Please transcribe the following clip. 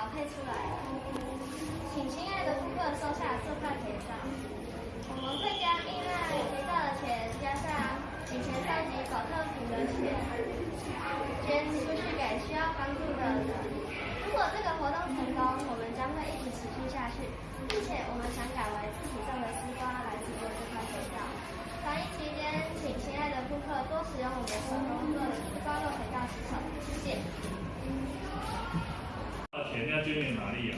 调配出来的。请亲爱的顾客收下这块肥皂，我们会将依赖肥皂的钱加上以前收集保特瓶的钱，捐出去给需要帮助的人。如果这个活动成功，我们将会一直持续下去，并且我们想改为自己种的丝瓜来制作这块肥皂。防疫期间，请亲爱的顾客多在哪里呀？